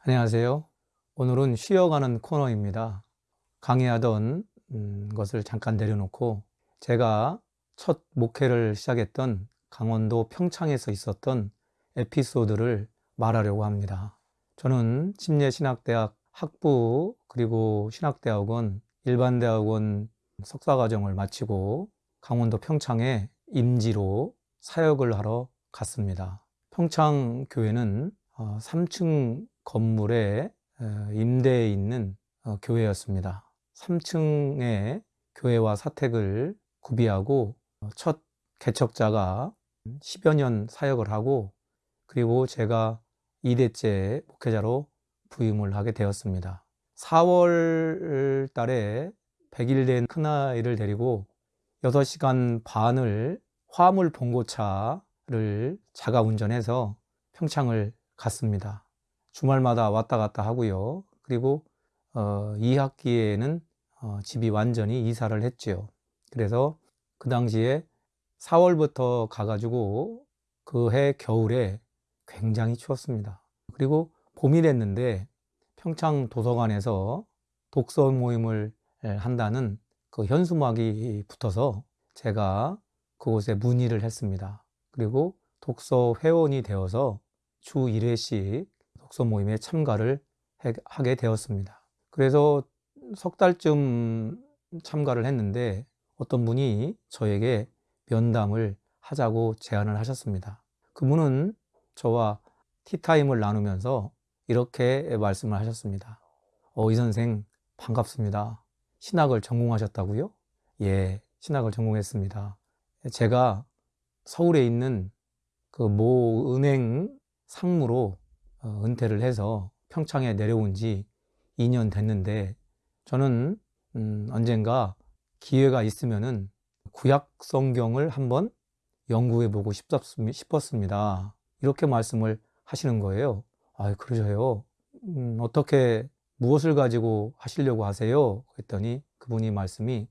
안녕하세요. 오늘은 쉬어가는 코너입니다. 강의하던 음, 것을 잠깐 내려놓고 제가 첫 목회를 시작했던 강원도 평창에서 있었던 에피소드를 말하려고 합니다. 저는 침례신학대학 학부 그리고 신학대학원 일반대학원 석사과정을 마치고 강원도 평창에 임지로 사역을 하러 갔습니다. 평창 교회는 3층 건물에 임대해 있는 어, 교회였습니다. 3층에 교회와 사택을 구비하고 어, 첫 개척자가 10여 년 사역을 하고 그리고 제가 2대째 목회자로 부임을 하게 되었습니다. 4월 달에 100일 된 큰아이를 데리고 6시간 반을 화물 봉고차를 자가 운전해서 평창을 갔습니다. 주말마다 왔다 갔다 하고요. 그리고 어, 2학기에는 어, 집이 완전히 이사를 했지요. 그래서 그 당시에 4월부터 가가지고 그 해 겨울에 굉장히 추웠습니다. 그리고 봄이 됐는데 평창 도서관에서 독서 모임을 한다는 그 현수막이 붙어서 제가 그곳에 문의를 했습니다. 그리고 독서 회원이 되어서 주 1회씩 독서 모임에 참가를 하게 되었습니다. 그래서 석 달쯤 참가를 했는데 어떤 분이 저에게 면담을 하자고 제안을 하셨습니다. 그분은 저와 티타임을 나누면서 이렇게 말씀을 하셨습니다. 어, 이 선생 반갑습니다. 신학을 전공하셨다고요? 예, 신학을 전공했습니다. 제가 서울에 있는 그 모 은행 상무로 어, 은퇴를 해서 평창에 내려온 지 2년 됐는데 저는 음, 언젠가 기회가 있으면은 구약 성경을 한번 연구해 보고 싶었습니다. 이렇게 말씀을 하시는 거예요. 아, 그러셔요. 음, 어떻게 무엇을 가지고 하시려고 하세요? 그랬더니 그분이 말씀이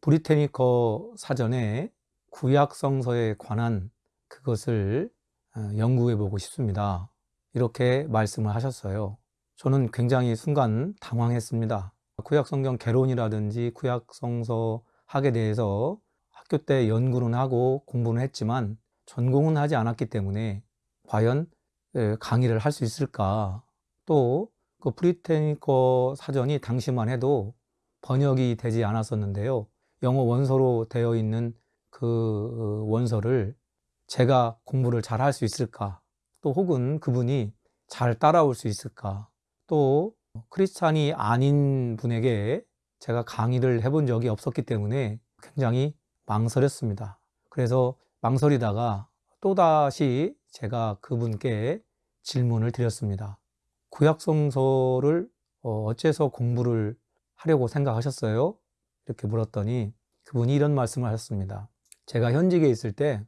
브리테니커 사전에 구약 성서에 관한 그것을 어, 연구해 보고 싶습니다. 이렇게 말씀을 하셨어요. 저는 굉장히 순간 당황했습니다. 구약성경 개론이라든지 구약성서 학에 대해서 학교 때 연구는 하고 공부는 했지만 전공은 하지 않았기 때문에 과연 예, 강의를 할 수 있을까? 또 그 브리태니커 사전이 당시만 해도 번역이 되지 않았었는데요. 영어 원서로 되어 있는 그 어, 원서를 제가 공부를 잘 할 수 있을까? 또 혹은 그분이 잘 따라올 수 있을까? 또 크리스찬이 아닌 분에게 제가 강의를 해본 적이 없었기 때문에 굉장히 망설였습니다. 그래서 망설이다가 또다시 제가 그분께 질문을 드렸습니다. 구약성서를 어, 어째서 공부를 하려고 생각하셨어요? 이렇게 물었더니 그분이 이런 말씀을 하셨습니다. 제가 현직에 있을 때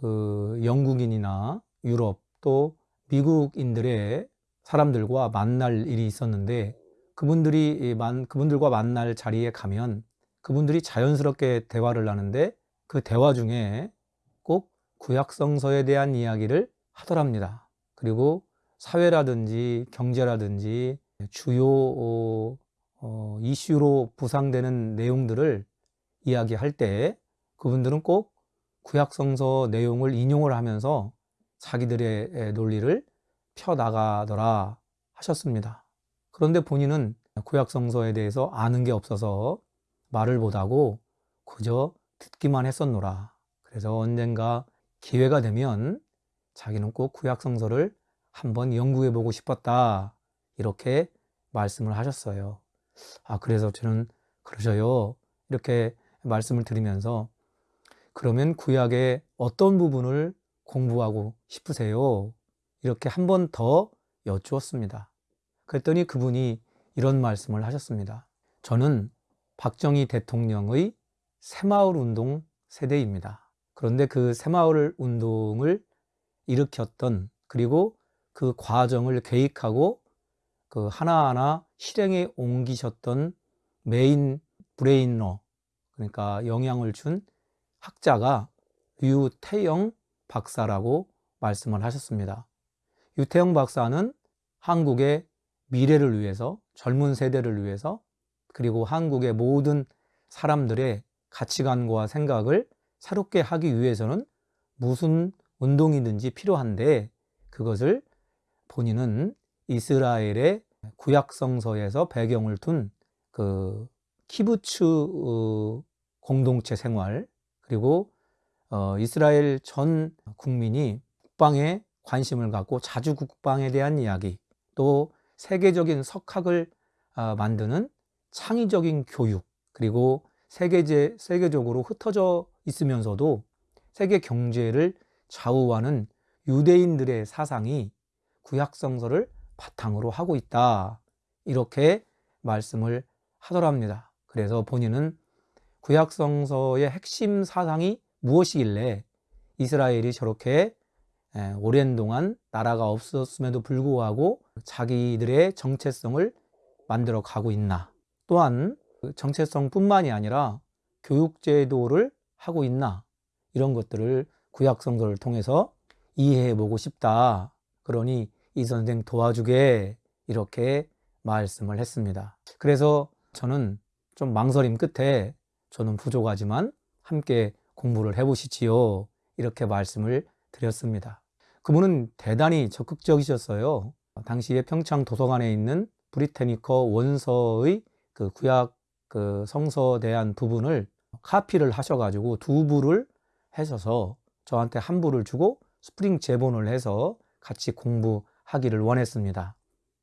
그 영국인이나 유럽 또 미국인들의 사람들과 만날 일이 있었는데 그분들이 그분들과 만날 자리에 가면 그분들이 자연스럽게 대화를 하는데 그 대화 중에 꼭 구약성서에 대한 이야기를 하더랍니다. 그리고 사회라든지 경제라든지 주요 어, 이슈로 부상되는 내용들을 이야기할 때 그분들은 꼭 구약성서 내용을 인용을 하면서 자기들의 논리를 펴나가더라 하셨습니다. 그런데 본인은 구약성서에 대해서 아는 게 없어서 말을 못하고 그저 듣기만 했었노라. 그래서 언젠가 기회가 되면 자기는 꼭 구약성서를 한번 연구해 보고 싶었다. 이렇게 말씀을 하셨어요. 아, 그래서 저는 그러셔요. 이렇게 말씀을 드리면서 그러면 구약의 어떤 부분을 공부하고 싶으세요? 이렇게 한 번 더 여쭈었습니다. 그랬더니 그분이 이런 말씀을 하셨습니다. 저는 박정희 대통령의 새마을 운동 세대입니다. 그런데 그 새마을 운동을 일으켰던 그리고 그 과정을 계획하고 그 하나하나 실행에 옮기셨던 main brain으로 그러니까 영향을 준 학자가 유태영 박사라고 말씀을 하셨습니다. 유태영 박사는 한국의 미래를 위해서, 젊은 세대를 위해서, 그리고 한국의 모든 사람들의 가치관과 생각을 새롭게 하기 위해서는 무슨 운동이든지 필요한데 그것을 본인은 이스라엘의 구약성서에서 배경을 둔 그 키부츠 어, 공동체 생활 그리고 어, 이스라엘 전 국민이 국방에 관심을 갖고 자주 국방에 대한 이야기 또 세계적인 석학을 아, 만드는 창의적인 교육 그리고 세계제, 세계적으로 흩어져 있으면서도 세계 경제를 좌우하는 유대인들의 사상이 구약성서를 바탕으로 하고 있다. 이렇게 말씀을 하더랍니다. 그래서 본인은 구약성서의 핵심 사상이 무엇이길래 이스라엘이 저렇게 오랜 동안 나라가 없었음에도 불구하고 자기들의 정체성을 만들어 가고 있나. 또한 그 정체성뿐만이 아니라 교육제도를 하고 있나. 이런 것들을 구약성서를 통해서 이해해 보고 싶다. 그러니 이 선생 도와주게 이렇게 말씀을 했습니다. 그래서 저는 좀 망설임 끝에 저는 부족하지만 함께 공부를 해보시지요. 이렇게 말씀을 드렸습니다. 그분은 대단히 적극적이셨어요. 당시에 평창 도서관에 있는 브리테니커 원서의 그 구약 그 성서에 대한 부분을 카피를 하셔가지고 두 부를 해셔서 저한테 한 부를 주고 스프링 제본을 해서 같이 공부하기를 원했습니다.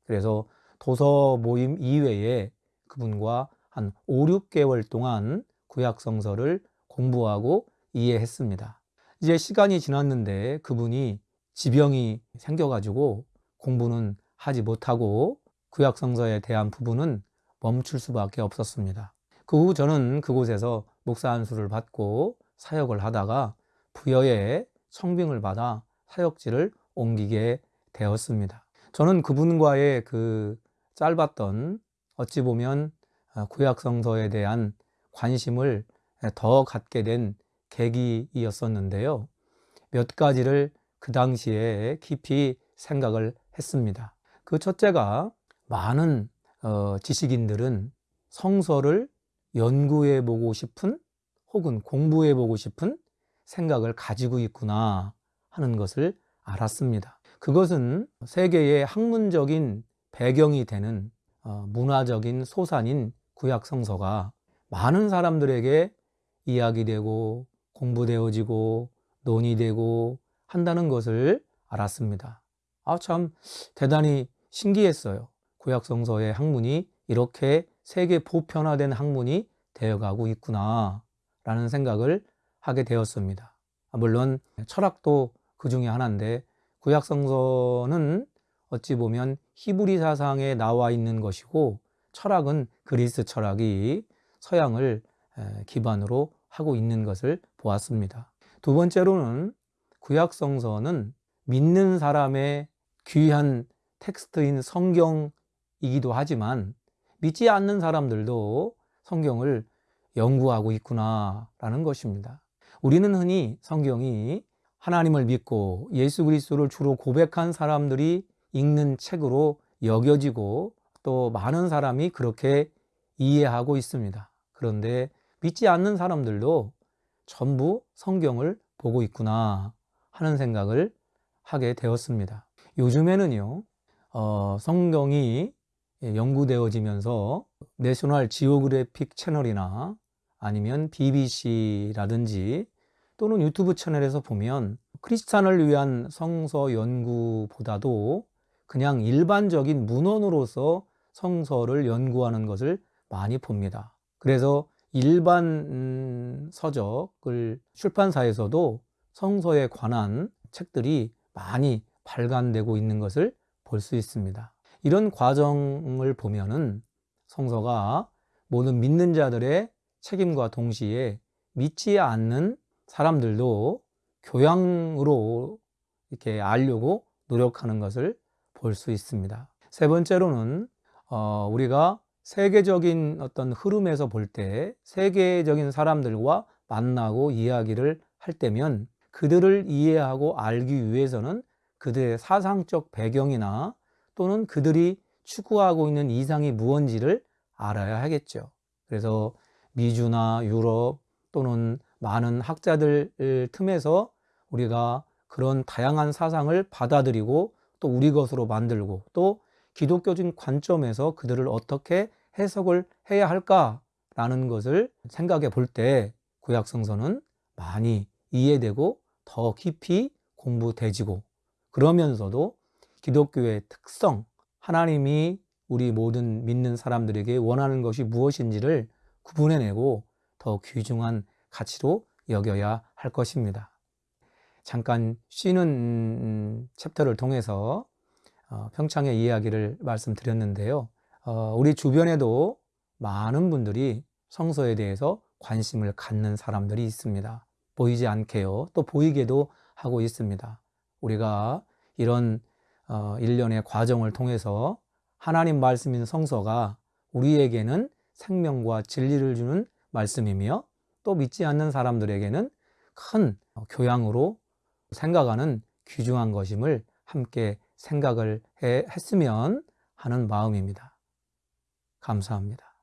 그래서 도서 모임 이외에 그분과 한 5, 6개월 동안 구약 성서를 공부하고 이해했습니다. 이제 시간이 지났는데 그분이 지병이 생겨가지고 공부는 하지 못하고 구약 성서에 대한 부분은 멈출 수밖에 없었습니다. 그 후 저는 그곳에서 목사 안수를 받고 사역을 하다가 부여에 청빙을 받아 사역지를 옮기게 되었습니다. 저는 그분과의 그 짧았던 어찌 보면 아, 구약 성서에 대한 관심을 더 갖게 된 계기이었었는데요. 몇 가지를 그 당시에 깊이 생각을 했습니다. 그 첫째가 많은 어, 지식인들은 성서를 연구해 보고 싶은 혹은 공부해 보고 싶은 생각을 가지고 있구나 하는 것을 알았습니다. 그것은 세계의 학문적인 배경이 되는 어, 문화적인 소산인 구약 성서가 많은 사람들에게 이야기되고 공부되어지고 논의되고 한다는 것을 알았습니다. 아, 참 대단히 신기했어요. 구약 성서의 학문이 이렇게 세계 보편화된 학문이 되어가고 있구나 라는 생각을 하게 되었습니다. 물론 철학도 그 중에 하나인데 구약 성서는 어찌 보면 히브리 사상에 나와 있는 것이고 철학은 그리스 철학이 서양을 기반으로 하고 있는 것을 보았습니다. 두 번째로는 구약 성서는 믿는 사람의 귀한 텍스트인 성경이기도 하지만 믿지 않는 사람들도 성경을 연구하고 있구나라는 것입니다. 우리는 흔히 성경이 하나님을 믿고 예수 그리스도를 주로 고백한 사람들이 읽는 책으로 여겨지고 또 많은 사람이 그렇게 이해하고 있습니다. 그런데 믿지 않는 사람들도 전부 성경을 보고 있구나 하는 생각을 하게 되었습니다. 요즘에는요, 어, 성경이 연구되어지면서 내셔널 지오그래픽 채널이나 아니면 BBC라든지 또는 유튜브 채널에서 보면 크리스찬을 위한 성서 연구보다도 그냥 일반적인 문헌으로서 성서를 연구하는 것을 많이 봅니다. 그래서 일반 음, 서적을 출판사에서도 성서에 관한 책들이 많이 발간되고 있는 것을 볼 수 있습니다. 이런 과정을 보면은 성서가 모든 믿는 자들의 책임과 동시에 믿지 않는 사람들도 교양으로 이렇게 알려고 노력하는 것을 볼 수 있습니다. 세 번째로는 어, 우리가 세계적인 어떤 흐름에서 볼 때 세계적인 사람들과 만나고 이야기를 할 때면 그들을 이해하고 알기 위해서는 그들의 사상적 배경이나 또는 그들이 추구하고 있는 이상이 무언지를 알아야 하겠죠. 그래서 미주나 유럽 또는 많은 학자들 틈에서 우리가 그런 다양한 사상을 받아들이고 또 우리 것으로 만들고 또 기독교적인 관점에서 그들을 어떻게 해석을 해야 할까라는 것을 생각해 볼 때 구약성서는 많이 이해되고 더 깊이 공부되지고 그러면서도 기독교의 특성, 하나님이 우리 모든 믿는 사람들에게 원하는 것이 무엇인지를 구분해내고 더 귀중한 가치로 여겨야 할 것입니다. 잠깐 쉬는 음, 챕터를 통해서 어, 평창의 이야기를 말씀드렸는데요. 어, 우리 주변에도 많은 분들이 성서에 대해서 관심을 갖는 사람들이 있습니다. 보이지 않게요. 또 보이게도 하고 있습니다. 우리가 이런 어, 일련의 과정을 통해서 하나님 말씀인 성서가 우리에게는 생명과 진리를 주는 말씀이며 또 믿지 않는 사람들에게는 큰 교양으로 생각하는 귀중한 것임을 함께 생각을 해, 했으면 하는 마음입니다. 감사합니다.